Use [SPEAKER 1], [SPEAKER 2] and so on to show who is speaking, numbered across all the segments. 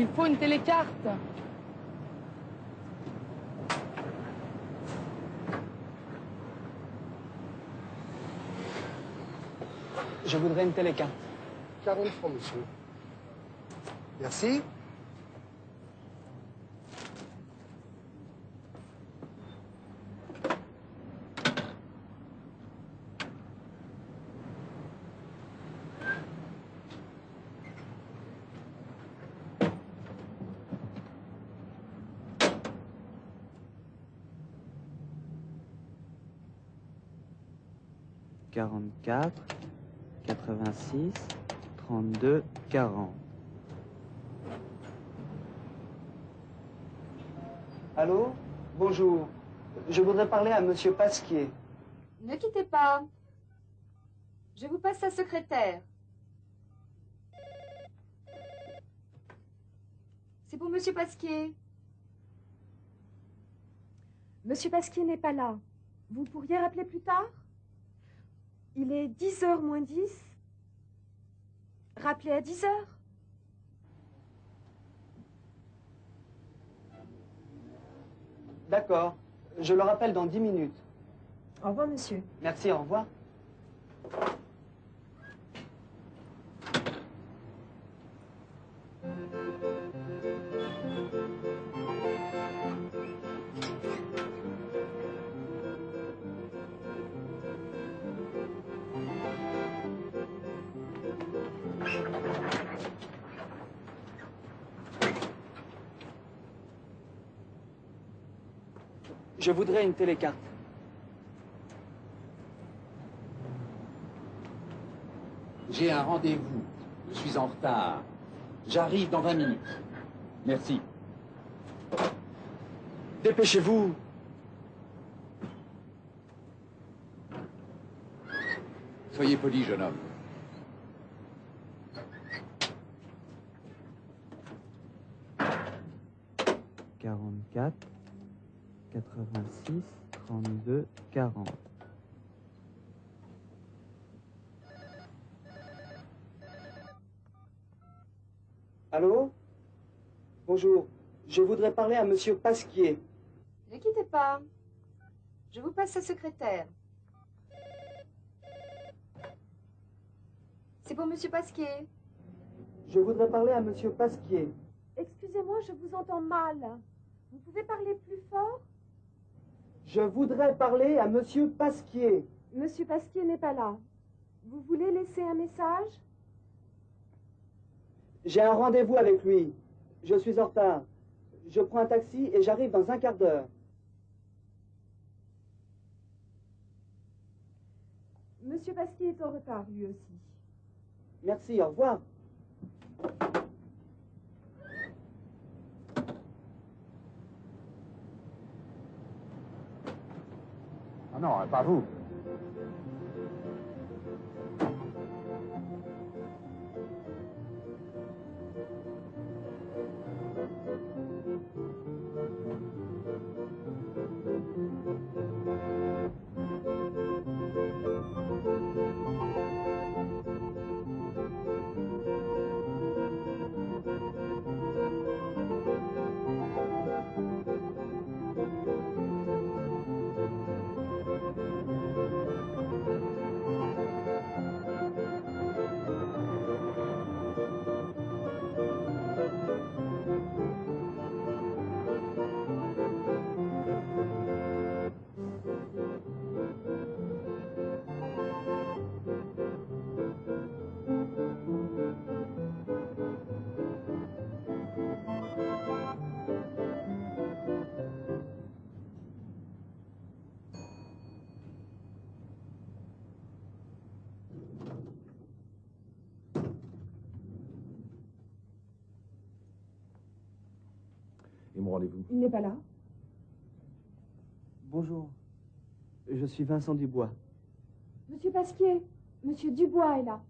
[SPEAKER 1] Il faut une télécarte.
[SPEAKER 2] Je voudrais une télécarte.
[SPEAKER 3] 40 francs, monsieur. Merci.
[SPEAKER 4] Quarante-quatre, quatre-vingt-six, trente-deux, quarante.
[SPEAKER 2] Allô? Bonjour. Je voudrais parler à Monsieur Pasquier.
[SPEAKER 5] Ne quittez pas. Je vous passe sa secrétaire. C'est pour Monsieur Pasquier.
[SPEAKER 6] Monsieur Pasquier n'est pas là. Vous pourriez rappeler plus tard? Il est 10 heures moins 10. Rappelez à 10 heures.
[SPEAKER 2] D'accord. Je le rappelle dans dix minutes.
[SPEAKER 6] Au revoir, monsieur.
[SPEAKER 2] Merci, au revoir. Je voudrais une télécarte.
[SPEAKER 7] J'ai un rendez-vous. Je suis en retard. J'arrive dans 20 minutes. Merci.
[SPEAKER 2] Dépêchez-vous.
[SPEAKER 7] Soyez poli, jeune homme.
[SPEAKER 4] Quarante-quatre, quatre-vingt-six, trente-deux, quarante.
[SPEAKER 2] Allô? Bonjour. Je voudrais parler à Monsieur Pasquier.
[SPEAKER 5] Ne quittez pas. Je vous passe sa secrétaire. C'est pour Monsieur Pasquier.
[SPEAKER 2] Je voudrais parler à Monsieur Pasquier.
[SPEAKER 6] Excusez-moi, je vous entends mal. Vous pouvez parler plus fort?
[SPEAKER 2] Je voudrais parler à Monsieur Pasquier.
[SPEAKER 6] Monsieur Pasquier n'est pas là. Vous voulez laisser un message?
[SPEAKER 2] J'ai un rendez-vous avec lui. Je suis en retard. Je prends un taxi et j'arrive dans un quart d'heure.
[SPEAKER 6] Monsieur Pasquier est en retard, lui aussi.
[SPEAKER 2] Merci, au revoir.
[SPEAKER 7] Ah non, pas
[SPEAKER 8] Et mon rendez-vous
[SPEAKER 6] Il n'est pas là
[SPEAKER 2] Bonjour. Je suis Vincent Dubois.
[SPEAKER 6] Monsieur Pasquier, Monsieur Dubois est là.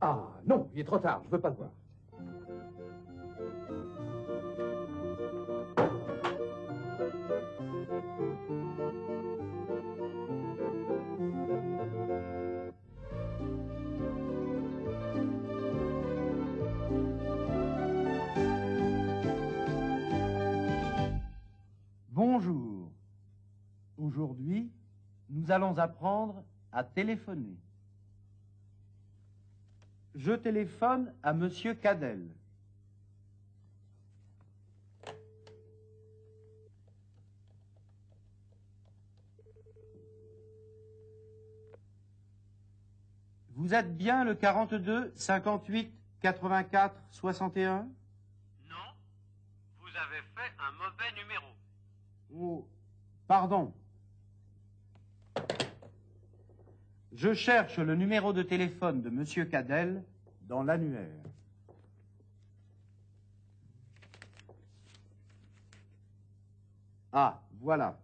[SPEAKER 8] Ah, non, il est trop tard, je veux pas le voir.
[SPEAKER 1] Nous allons apprendre à téléphoner. Je téléphone à Monsieur Cadel. Vous êtes bien le 42 58 84 61
[SPEAKER 9] Non, vous avez fait un mauvais numéro.
[SPEAKER 1] Oh, pardon. Je cherche le numéro de téléphone de Monsieur Cadel dans l'annuaire. Ah, voilà.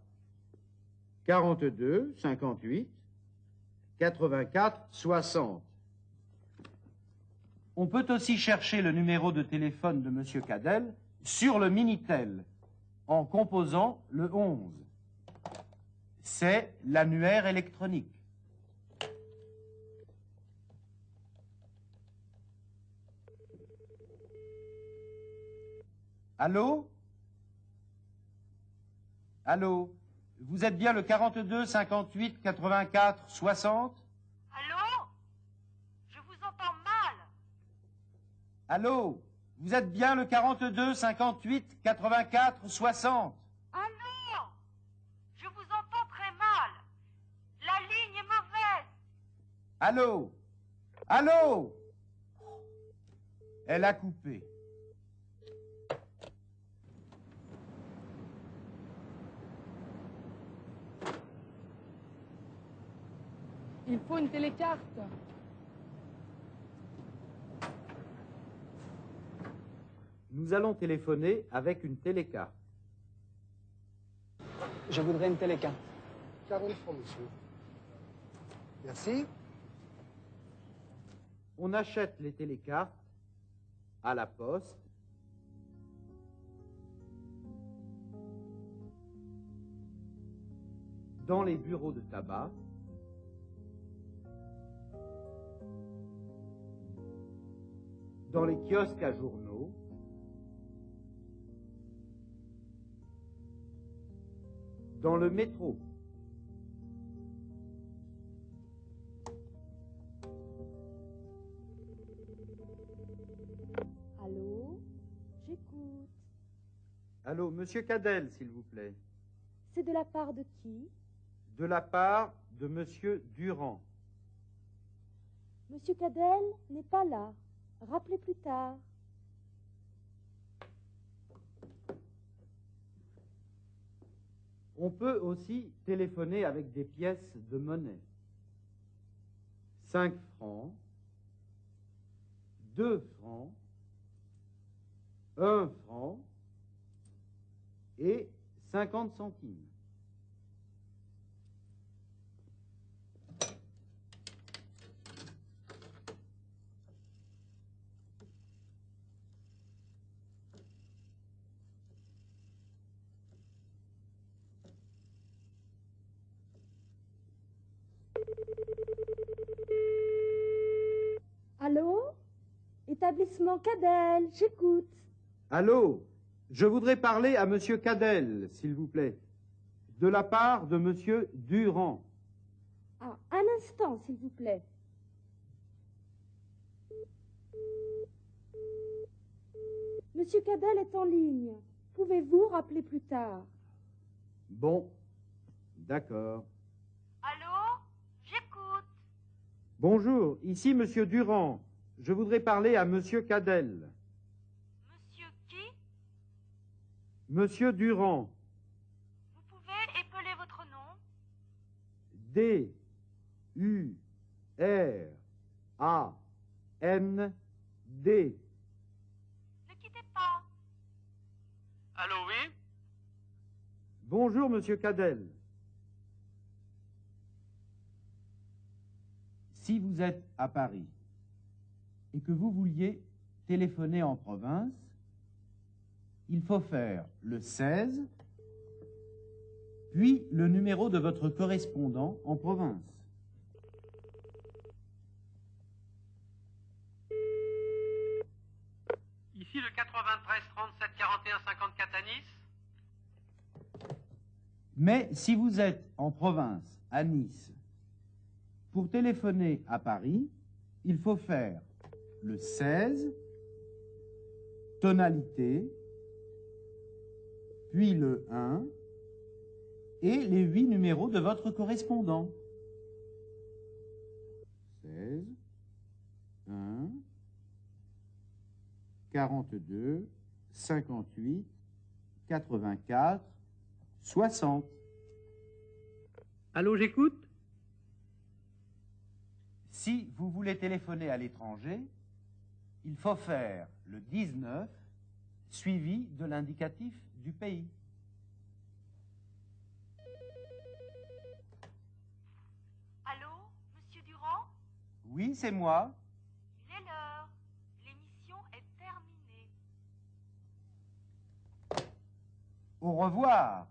[SPEAKER 1] 42 58 84 60. On peut aussi chercher le numéro de téléphone de Monsieur Cadel sur le Minitel en composant le 11. C'est l'annuaire électronique. Allô? Allô? Vous êtes bien le 42 58 84 60
[SPEAKER 10] Allô? Je vous entends mal.
[SPEAKER 1] Allô? Vous êtes bien le 42 58 84 60
[SPEAKER 10] Allô? Je vous entends très mal. La ligne est mauvaise.
[SPEAKER 1] Allô? Allô? Elle a coupé.
[SPEAKER 11] Il faut une télécarte.
[SPEAKER 1] Nous allons téléphoner avec une télécarte.
[SPEAKER 2] Je voudrais une télécarte.
[SPEAKER 3] 40 francs, monsieur. Merci.
[SPEAKER 1] On achète les télécartes à la poste. Dans les bureaux de tabac. Dans les kiosques à journaux. Dans le métro.
[SPEAKER 12] Allô? J'écoute.
[SPEAKER 1] Allô, monsieur Cadel, s'il vous plaît.
[SPEAKER 12] C'est de la part de qui?
[SPEAKER 1] De la part de monsieur Durand.
[SPEAKER 12] Monsieur Cadel n'est pas là. Rappelez plus tard.
[SPEAKER 1] On peut aussi téléphoner avec des pièces de monnaie. 5 francs, 2 francs, 1 franc et 50 centimes.
[SPEAKER 12] Allô? Établissement Cadel, j'écoute.
[SPEAKER 1] Allô? Je voudrais parler à monsieur Cadel, s'il vous plaît. De la part de monsieur Durand.
[SPEAKER 12] Ah, un instant, s'il vous plaît. Monsieur Cadel est en ligne. Pouvez-vous rappeler plus tard?
[SPEAKER 1] Bon, d'accord.
[SPEAKER 10] Allô J'écoute.
[SPEAKER 1] Bonjour, ici monsieur Durand. Je voudrais parler à monsieur Cadel.
[SPEAKER 10] Monsieur qui?
[SPEAKER 1] Monsieur Durand.
[SPEAKER 10] Vous pouvez épeler votre nom?
[SPEAKER 1] D U R A N D.
[SPEAKER 10] Ne quittez pas.
[SPEAKER 9] Allô, oui?
[SPEAKER 1] Bonjour monsieur Cadel. Si vous êtes à Paris et que vous vouliez téléphoner en province, il faut faire le 16, puis le numéro de votre correspondant en province.
[SPEAKER 9] Ici le 93 37 41 54 à Nice.
[SPEAKER 1] Mais si vous êtes en province, à Nice, pour téléphoner à Paris, il faut faire le 16, tonalité, puis le 1 et les huit numéros de votre correspondant. 16, 1, 42, 58, 84, 60.
[SPEAKER 9] Allô, j'écoute?
[SPEAKER 1] Si vous voulez téléphoner à l'étranger, il faut faire le 19 suivi de l'indicatif du pays.
[SPEAKER 10] Allô, monsieur Durand?
[SPEAKER 1] Oui, c'est moi.
[SPEAKER 10] Il est l'heure. L'émission est terminée.
[SPEAKER 1] Au revoir.